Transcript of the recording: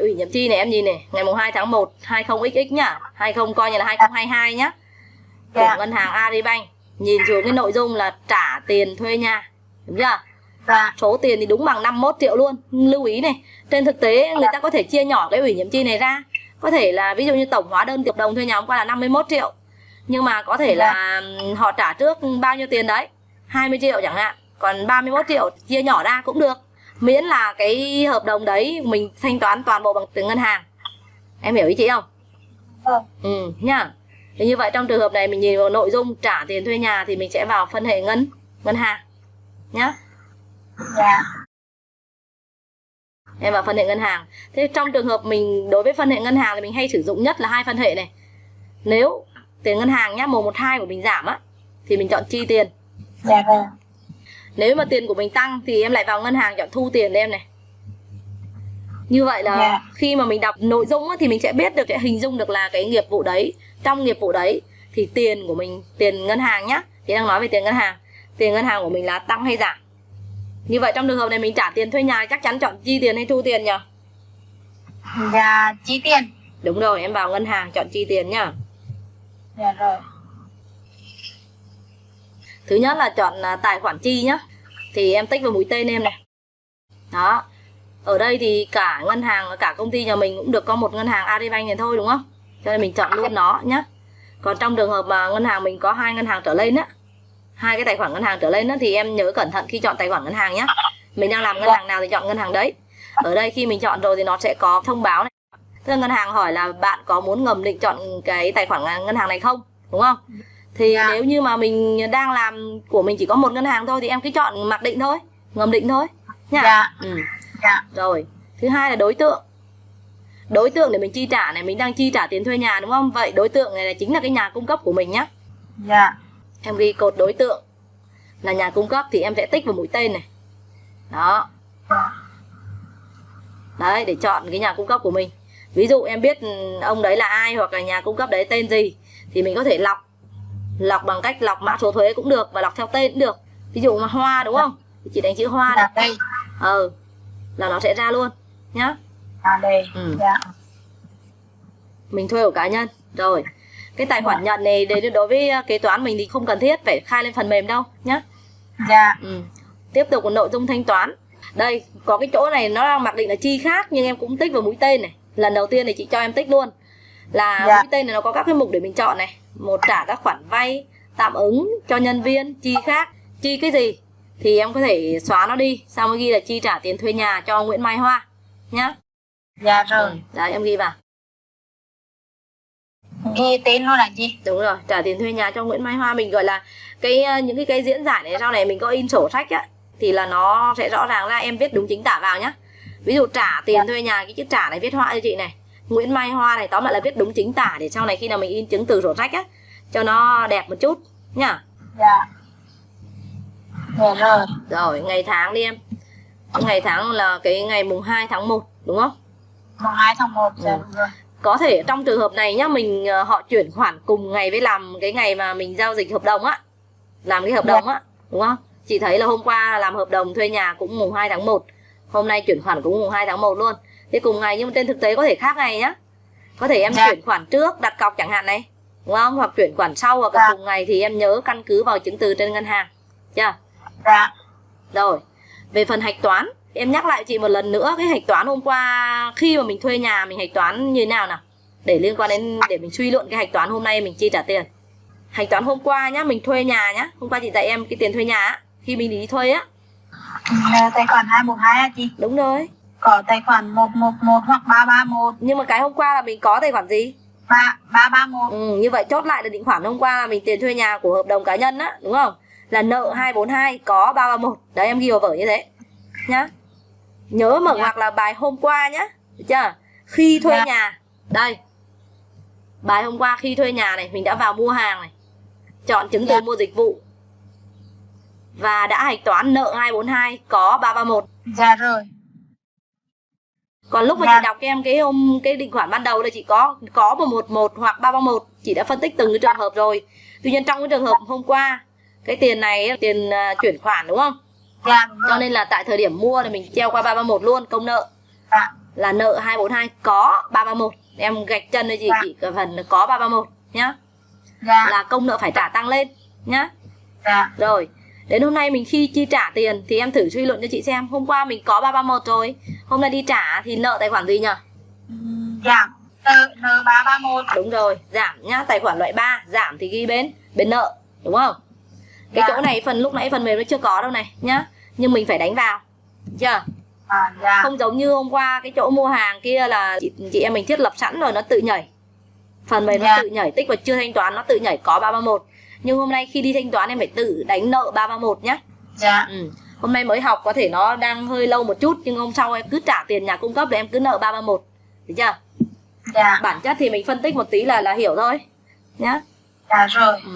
ủy nhiệm chi này em nhìn này ngày mùng 2 tháng 1 20XX nhá. 20 coi như là 2022 nhá. Của Dạ. ngân hàng Agribank nhìn xuống cái nội dung là trả tiền thuê nhà. Đúng chưa? Dạ. số tiền thì đúng bằng 51 triệu luôn. Lưu ý này trên thực tế người ta có thể chia nhỏ cái ủy nhiệm chi này ra. Có thể là ví dụ như tổng hóa đơn hợp đồng thuê nhà hôm qua là 51 triệu. Nhưng mà có thể là ừm, họ trả trước bao nhiêu tiền đấy? 20 triệu chẳng hạn. Còn 31 triệu chia nhỏ ra cũng được miễn là cái hợp đồng đấy mình thanh toán toàn bộ bằng tiền ngân hàng. Em hiểu ý chị không? Vâng. ừ nhá. Thì như vậy trong trường hợp này mình nhìn vào nội dung trả tiền thuê nhà thì mình sẽ vào phân hệ ngân ngân hàng nhá. Dạ. em vào phân hệ ngân hàng. Thế trong trường hợp mình đối với phân hệ ngân hàng thì mình hay sử dụng nhất là hai phân hệ này. Nếu tiền ngân hàng nhá mùng một hai của mình giảm á thì mình chọn chi tiền. Dạ vâng. Nếu mà tiền của mình tăng thì em lại vào ngân hàng chọn thu tiền em này như vậy là Dạ. khi mà mình đọc nội dung thì mình sẽ biết được sẽ hình dung được là cái nghiệp vụ đấy trong nghiệp vụ đấy thì tiền của mình tiền ngân hàng nhá thì đang nói về tiền ngân hàng tiền ngân hàng của mình là tăng hay giảm như vậy trong trường hợp này mình trả tiền thuê nhà chắc chắn chọn chi tiền hay thu tiền nhỉ Dạ chi tiền. đúng rồi em vào ngân hàng chọn chi tiền nhá Dạ rồi. thứ nhất là chọn à, tài khoản chi nhá thì em tích vào mũi tên em này. Đó. Ở đây thì cả ngân hàng, cả công ty nhà mình cũng được có một ngân hàng Agribank này thôi, đúng không? Cho nên mình chọn luôn nó nhé còn trong trường hợp mà ngân hàng mình có hai ngân hàng trở lên á, hai cái tài khoản ngân hàng trở lên á, thì em nhớ cẩn thận khi chọn tài khoản ngân hàng nhé mình đang làm ngân hàng nào thì chọn ngân hàng đấy. Ở đây khi mình chọn rồi thì nó sẽ có thông báo này. Tức là ngân hàng hỏi là bạn có muốn ngầm định chọn cái tài khoản ngân hàng này không? Đúng không? Thì Dạ. nếu như mà mình đang làm của mình chỉ có một ngân hàng thôi thì em cứ chọn mặc định thôi ngầm định thôi nha Dạ. ừ. Dạ. rồi thứ hai là đối tượng đối tượng để mình chi trả này mình đang chi trả tiền thuê nhà đúng không vậy đối tượng này là chính là cái nhà cung cấp của mình nhá Dạ. em ghi cột đối tượng là nhà cung cấp thì em sẽ tích vào mũi tên này đó Dạ. đấy để chọn cái nhà cung cấp của mình ví dụ em biết ừ, ông đấy là ai hoặc là nhà cung cấp đấy tên gì thì mình có thể lọc lọc bằng cách lọc mã số thuế cũng được và lọc theo tên cũng được ví dụ mà hoa đúng không thì chị đánh chữ hoa này Dạ đây. ờ là nó sẽ ra luôn nhá Dạ đây. Ừ. Dạ. mình thuê của cá nhân rồi cái tài khoản nhận này để đối với ờ, kế toán mình thì không cần thiết phải khai lên phần mềm đâu nhá Dạ. ừ. tiếp tục nội dung thanh toán đây có cái chỗ này nó đang mặc định là chi khác nhưng em cũng tích vào mũi tên này lần đầu tiên thì chị cho em tích luôn là Dạ. tên này nó có các cái mục để mình chọn này một trả các khoản vay tạm ứng cho nhân viên chi khác chi cái gì thì em có thể xóa nó đi sau mới ghi là chi trả tiền thuê nhà cho Nguyễn Mai Hoa nhá Dạ rồi. ừ. đấy em ghi vào Ghi tên luôn là gì? đúng rồi trả tiền thuê nhà cho Nguyễn Mai Hoa mình gọi là cái ờ, những cái cái diễn giải này sau này mình có in sổ sách á thì là nó sẽ rõ ràng là em viết đúng chính tả vào nhá ví dụ trả tiền thuê nhà cái chữ trả này viết họa cho chị này Nguyễn Mai Hoa này tóm lại là viết đúng chính tả để sau này khi nào mình in chứng từ sổ sách á cho nó đẹp một chút nhá Dạ. Dạ rồi. rồi ngày tháng đi em ngày tháng là cái ngày mùng 2 tháng 1 đúng không Mùng 2 tháng 1. Dạ Ừ. có thể trong trường hợp này nhá mình ờ, họ chuyển khoản cùng ngày với làm cái ngày mà mình giao dịch hợp đồng á làm cái hợp đồng á đúng không chị thấy là hôm qua làm hợp đồng thuê nhà cũng mùng 2 tháng 1 hôm nay chuyển khoản cũng mùng 2 tháng 1 luôn thế cùng ngày nhưng mà trên thực tế có thể khác ngày nhá có thể em Dạ. chuyển khoản trước đặt cọc chẳng hạn này đúng không hoặc chuyển khoản sau hoặc Dạ. cùng ngày thì em nhớ căn cứ vào chứng từ trên ngân hàng chưa Dạ. rồi, về phần hạch toán, em nhắc lại chị một lần nữa cái hạch toán hôm qua khi mà mình thuê nhà mình hạch toán như thế nào nào? Để liên quan đến để mình suy luận cái hạch toán hôm nay mình chi trả tiền. Hạch toán hôm qua nhá, mình thuê nhà nhá. Hôm qua chị dạy em cái tiền thuê nhà á, khi mình đi thuê á. Là tài khoản 212 à chị? Đúng rồi. Có tài khoản 111 hoặc 331. Nhưng mà cái hôm qua là mình có tài khoản gì? 3, 331. Ừ, như vậy chốt lại là định khoản hôm qua là mình tiền thuê nhà của hợp đồng cá nhân á, đúng không? Là nợ 242 có 331. Đấy em ghi vào vở như thế. Nhá. Nhớ mở Dạ. ngoặc là bài hôm qua nhá. Được chưa? Khi thuê Dạ. nhà. Đây. Bài hôm qua khi thuê nhà này mình đã vào mua hàng này. Chọn chứng từ Dạ. mua dịch vụ. Và đã hạch toán nợ 242 có 331. Dạ rồi. Còn lúc mà Dạ. chị đọc cho em cái hôm cái định khoản ban đầu là chị có có 111 hoặc 331, chị đã phân tích từng cái trường hợp rồi. Tuy nhiên trong cái trường hợp hôm qua cái tiền này tiền à, chuyển khoản đúng không? Dạ Cho nên là tại thời điểm mua thì mình treo qua 331 luôn công nợ. Dạ. là nợ 242 có 331 em gạch chân cho chị Dạ. chị cái phần là có 331 nhá dạ là công nợ phải trả tăng lên nhá dạ rồi đến hôm nay mình khi chi trả tiền thì em thử suy luận cho chị xem hôm qua mình có 331 rồi hôm nay đi trả thì nợ tài khoản gì nhỉ giảm nợ nợ ba ba một. Đúng rồi giảm nhá tài khoản loại 3 giảm thì ghi bên bên nợ đúng không? Cái Dạ. chỗ này phần lúc nãy phần mềm nó chưa có đâu này nhá. Nhưng mình phải đánh vào chưa? À, dạ. Không giống như hôm qua cái chỗ mua hàng kia là chị, chị em mình thiết lập sẵn rồi nó tự nhảy. Phần mềm nó Dạ. tự nhảy tích và chưa thanh toán nó tự nhảy có 331 nhưng hôm nay khi đi thanh toán em phải tự đánh nợ 331 nhá. Dạ. Ừ. hôm nay mới học có thể nó đang hơi lâu một chút nhưng hôm sau em cứ trả tiền nhà cung cấp để em cứ nợ 331 được chưa? Dạ. Bản chất thì mình phân tích một tí là là hiểu thôi. Nhá. Dạ rồi. Ừ.